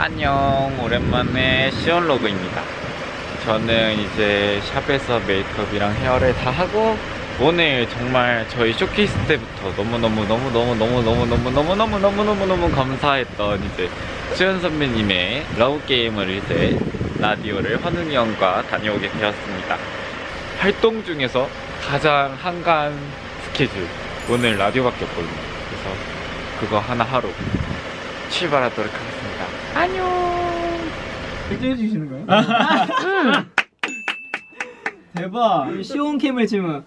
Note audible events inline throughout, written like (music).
안녕 오랜만에 시온로그입니다. 저는 이제 샵에서 메이크업이랑 헤어를 다 하고 오늘 정말 저희 쇼케이스 때부터 너무너무너무너무너무너무너무너무너무너무너무너무 감사했던 이제 수현 선배님의 러브게임을 이제 라디오를 환웅이 형과 다녀오게 되었습니다. 활동 중에서 가장 한가한 스케줄 오늘 라디오밖에 없거든요. 그래서 그거 하나 하러 출발하도록 하겠습니다 안녕 결제해 주시는 거예요? 응. (laughs) 대박. 시온캠을 지금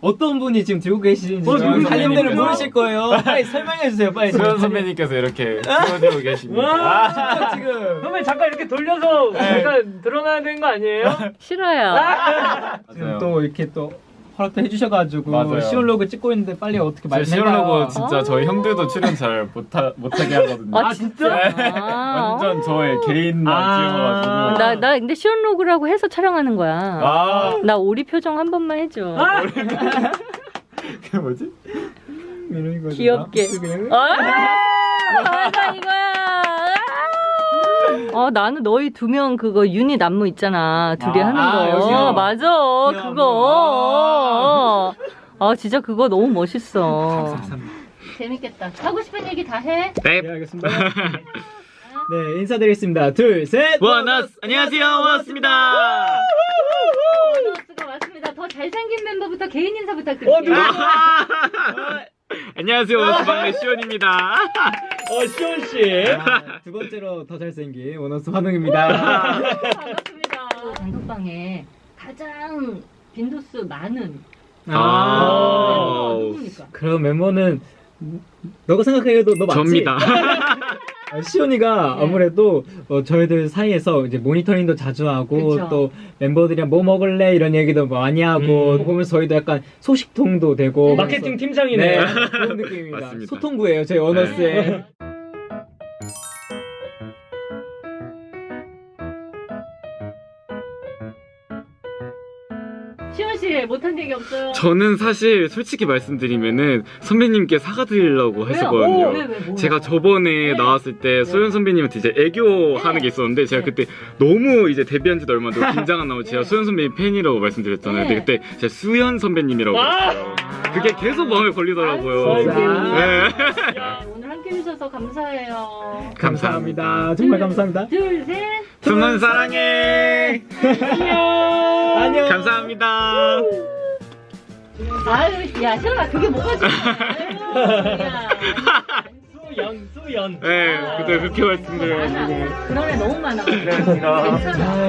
어떤 분이 지금 들고 계시는지 어? 살림대로 누구세요? 모르실 거예요. 빨리 설명해 주세요. 빨리. 수현 선배님께서 이렇게 찍어주고 계십니다 와. 진짜 지금 선배 잠깐 이렇게 돌려서 잠깐 드러나야 되는 거 아니에요? 싫어요. 지금 또 이렇게 또 허락도 해주셔가지고 맞아요. 시온로그 찍고 있는데 빨리 어떻게 제 말해요? 시올로고 진짜 저희 형들도 출연 잘 못하, 못하게 하거든요 아 진짜? 네. 아. 완전 저의 개인만 아. 찍어가지고 나, 나 근데 시온로그라고 해서 촬영하는 거야. 아 나 오리 표정 한 번만 해줘. 그게 뭐지? 귀엽게. 아, 맞아 이거야. 아, 나는 너희 두 명 그거 유닛 안무 있잖아. 둘이 아, 하는 아, 거. 여기요? 맞아. 그냥 그거. 아, 진짜 그거 너무 멋있어. 감사합니다. 재밌겠다. 하고 싶은 얘기 다 해. 네 네 알겠습니다. (laughs) 네 인사드리겠습니다. 둘 셋. 원어스 안녕하세요 원어스입니다 보너스가 왔습니다. 더 잘생긴 멤버부터 개인 인사 부탁드릴게요. (laughs) 안녕하세요 원어스 막내 시온입니다 어 시온 씨. 아, 두 번째로 더 잘생긴 원어스 환웅입니다. 반갑습니다. 단톡방에 가장 빈도수 많은 아. 멤버가 누굽니까? 그럼 멤버는 너가 생각해도 너 맞지? 접니다 아, (laughs) 시온이가 아무래도 어, 저희들 사이에서 이제 모니터링도 자주 하고 그쵸. 또 멤버들이랑 뭐 먹을래 이런 얘기도 많이 하고 음. 보면서 저희도 약간 소식통도 되고 네. 마케팅 네 팀장이네. 그런 느낌입니다. 맞습니다. 소통부예요 저희 언어스의 시원 씨 못한 얘기 없어요? 저는 사실 솔직히 말씀드리면은 선배님께 사과드리려고 왜요? 했었거든요 오, 왜, 왜, 뭐야? 제가 저번에 네. 나왔을 때 소연 선배님한테 이제 애교 하는 게 있었는데 제가 네. 그때 너무 이제 데뷔한 지도 얼마 안 되고 긴장한 나머지 (laughs) 제가 네. 소연 선배님 팬이라고 말씀드렸잖아요. 네. 근데 그때 제가 수연 선배님이라고 와! 했어요. 그게 계속 마음에 걸리더라고요. 아이고. 네. 야, 오늘 함께 해주셔서 감사해요. 감사합니다. 정말 감사합니다. 둘, 셋. 두문 사랑해. 안녕. 안녕. 감사합니다. 아유, 야, 시원아, 그게 뭐가 좋아? 아유, 야. 수연 수연. 네, 그때 그렇게 말씀드려가지고. 그런 애 너무 많아.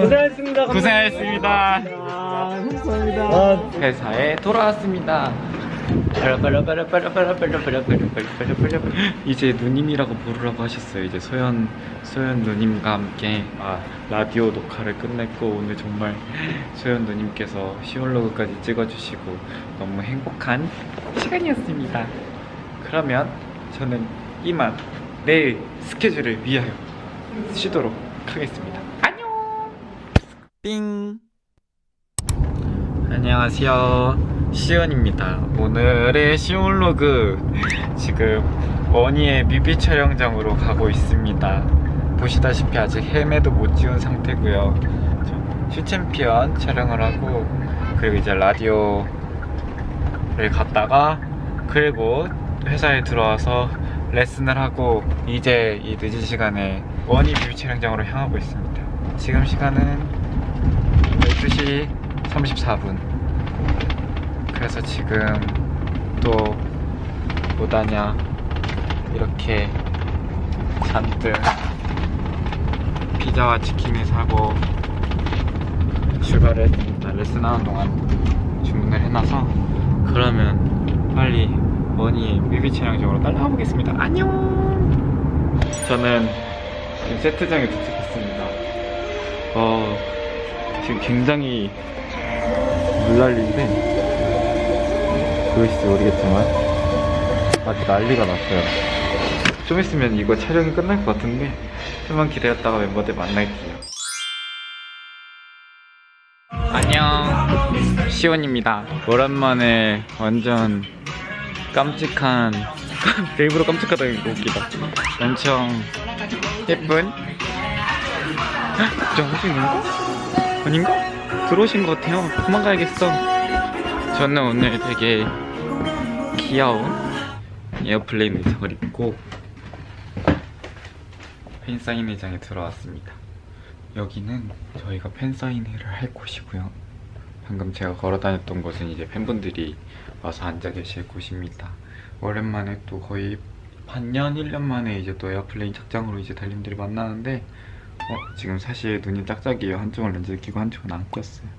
고생했습니다. 고생하셨습니다. 아, 감사합니다. 아, 회사에 돌아왔습니다. 이제 누님이라고 부르라고 하셨어요. 이제 소연 소연 누님과 함께 아, 라디오 녹화를 끝냈고 오늘 정말 소연 누님께서 시올로그까지 찍어주시고 너무 행복한 시간이었습니다. 그러면 저는 이만 내일 스케줄을 위하여 쉬도록 하겠습니다. 안녕. 삥. 안녕하세요. 시온입니다. 오늘의 시온로그 지금 원위의 뮤비 촬영장으로 가고 있습니다. 보시다시피 아직 헤메도 못 지운 상태고요. 저 쇼챔피언 촬영을 하고 그리고 이제 라디오를 갔다가 그리고 회사에 들어와서 레슨을 하고 이제 이 늦은 시간에 원위 뮤비 촬영장으로 향하고 있습니다. 지금 시간은 12시 34분 그래서 지금 또 뭐다냐? 이렇게 잔뜩 피자와 치킨을 사고 출발을 했습니다. 레슨하는 동안 주문을 해놔서 그러면 빨리 원희 뮤비 촬영장으로 따라가 보겠습니다. 안녕! 저는 지금 세트장에 도착했습니다. 어 지금 굉장히 물난리인데 보이실지 모르겠지만 아직 난리가 났어요 좀 있으면 이거 촬영이 끝날 것 같은데 좀만 기다렸다가 멤버들 만날게요 안녕 시온입니다 오랜만에 완전 깜찍한 (laughs) 일부러 깜찍하다는 (gasps) 거 웃기다 엄청 예쁜 저 있는가? 아닌가? 들어오신 것 같아요. 도망가야겠어. 저는 오늘 되게 귀여운 airplane 의상을 입고 팬사인회장에 들어왔습니다. 여기는 저희가 팬사인회를 할 곳이고요. 방금 제가 걸어 다녔던 곳은 이제 팬분들이 와서 앉아 계실 곳입니다. 오랜만에 또 거의 반년, 1년 만에 이제 또 airplane 착장으로 이제 달님들이 만나는데 어, 지금 사실 눈이 짝짝이에요. 한쪽은 렌즈를 끼고 한쪽은 안 꼈어요.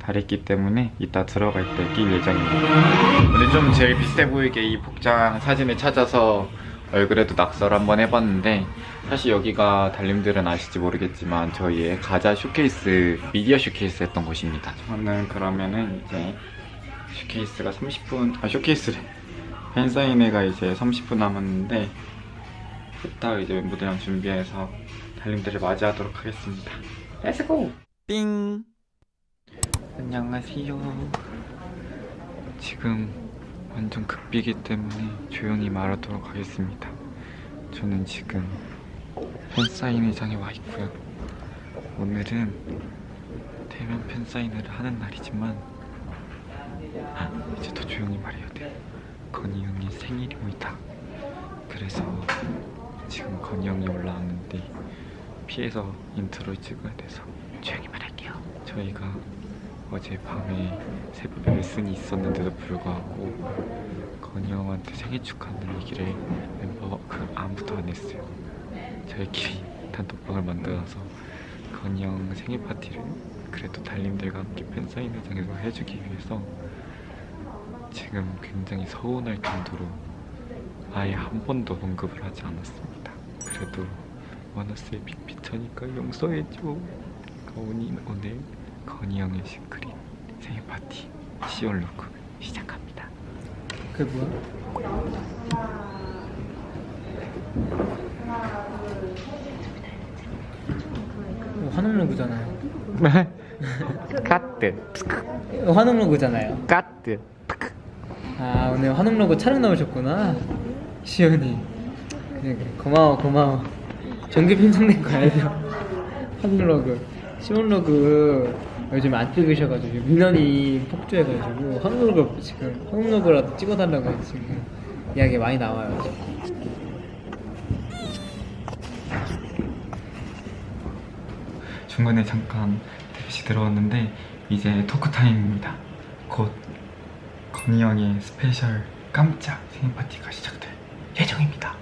다랬기 때문에 이따 들어갈 때 낄 예정입니다. 오늘 좀 제일 비슷해 보이게 이 복장 사진을 찾아서 얼굴에도 낙서를 한번 해봤는데 사실 여기가 달님들은 아실지 모르겠지만 저희의 가자 쇼케이스 미디어 쇼케이스 했던 곳입니다. 저는 그러면은 이제 쇼케이스가 30분 아 쇼케이스래 팬사인회가 이제 30분 남았는데 이따 이제 멤버들이랑 준비해서 달님들을 맞이하도록 하겠습니다. Go! 삥! 안녕하세요. 지금 완전 급비기 때문에 조용히 말하도록 하겠습니다. 저는 지금 팬사인회장에 와 있고요. 오늘은 대면 팬사인회를 하는 날이지만 아, 이제 더 조용히 말해야 돼요. 건희 형이 생일입니다. 그래서 지금 건희 형이 올라왔는데 피해서 intro를 찍어야 돼서 조용히 말할게요. 저희가 어제 밤에 새벽에 레슨이 있었는데도 불구하고 건희 형한테 생일 축하하는 얘기를 멤버 그 아무도 안 했어요. 저희끼리 단톡방을 만들어서 건희 형 생일 파티를 그래도 달님들과 함께 팬사인회장에서 해주기 위해서 지금 굉장히 서운할 정도로 아예 한 번도 언급을 하지 않았습니다. 그래도 원어스의 big picture니까 용서해줘. 건이 오늘 건이 형의 secret 생일 파티 시올로그 시작합니다. 그게 뭐야? 어, 환웅 log잖아요. (laughs) 컷 환웅 log잖아요. 컷 아 오늘 환웅 로그 촬영 나오셨구나. 시연이. 그래 그래 고마워 고마워. 정규 편성된 거 알죠? 환웅 로그. 시온 로그 요즘 안 찍으셔가지고 민원이 폭주해가지고 환웅 로그 지금 환웅 log라도 찍어달라고 지금 이야기 많이 나와요. 지금. 중간에 잠깐 다시 들어왔는데 이제 talk time입니다. 곧 건이 형의 special 깜짝 생일 파티가 시작될 예정입니다.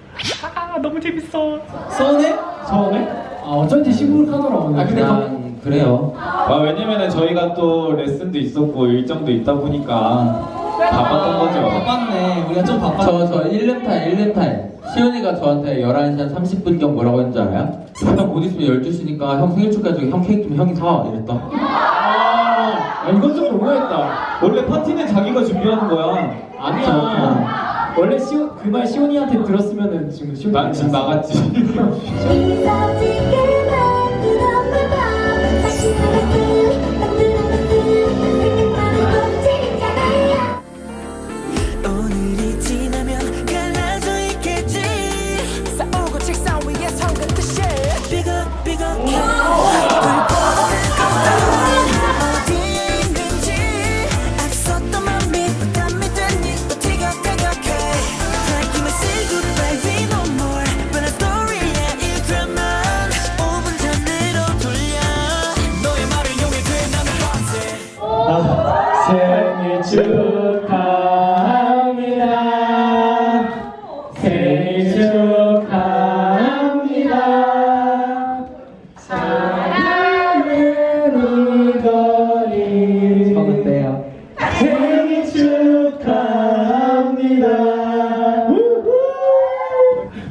아 너무 재밌어. 서운해? 서운해? 아 어쩐지 시무룩하더라고요. 아, 근데 난 그래요. 아 왜냐면은 저희가 또 레슨도 있었고 일정도 있다 보니까 바빴던 거죠. 바빴네. 우리가 좀 바빴. 저저 일름 time 일름 time 시연이가 저한테 11시 한 30분경 뭐라고 했는지 알아요? 형 좀 있으면 12시니까 형 생일 축하해주고 형 케이크 좀 형이 사 이랬다 아, 야, 이건 좀 너무했다. 원래 파티는 자기가 준비하는 거야. 아니야. 원래 시온 그말 시온이한테 들었으면은 지금 시온 난 지금 나갔지. (laughs) 축하합니다. 생일 축하합니다. 사랑하는 이거리 어때요? 생일 축하합니다.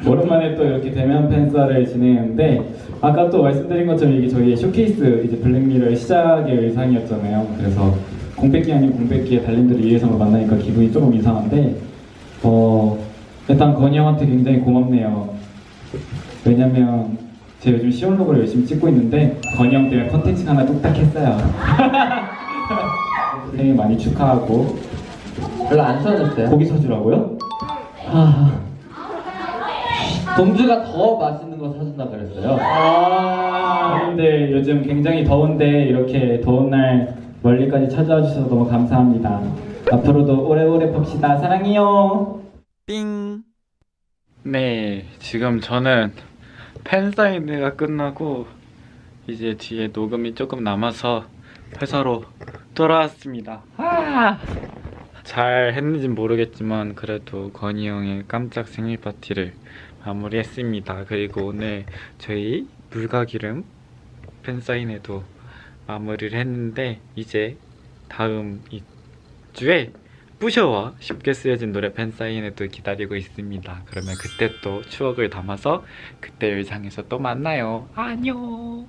오랜만에 또 이렇게 대면 팬사를 진행했는데 아까 또 말씀드린 것처럼 이게 저희 쇼케이스 이제 블랙미러의 시작의 의상이었잖아요. 그래서 공백기 아닌 공백기에 달님들을 위해서 만나니까 기분이 조금 이상한데 어 일단 건희 형한테 굉장히 고맙네요. 왜냐면 제가 요즘 시올로그를 열심히 찍고 있는데 건희 형 때문에 컨텐츠가 하나 뚝딱 했어요. (laughs) 생일 많이 축하하고 별로 안 써졌어요 고기 사주라고요? 아 동주가 더 맛있는 거 사준다 그랬어요. 여러분들 요즘 굉장히 더운데 이렇게 더운 날 멀리까지 찾아와 주셔서 너무 감사합니다. 앞으로도 오래오래 봅시다. 사랑해요. 삥. 네, 지금 저는 팬사인회가 끝나고 이제 뒤에 녹음이 조금 남아서 회사로 돌아왔습니다. 아! 잘 했는지 모르겠지만 그래도 건이 형의 깜짝 생일 파티를 마무리했습니다. 그리고 오늘 저희 물가기름 팬사인회도 마무리를 했는데 이제 다음 주에 뿌셔와 쉽게 쓰여진 노래 팬사인회도 기다리고 있습니다. 그러면 그때 또 추억을 담아서 그때 의상에서 또 만나요. 안녕.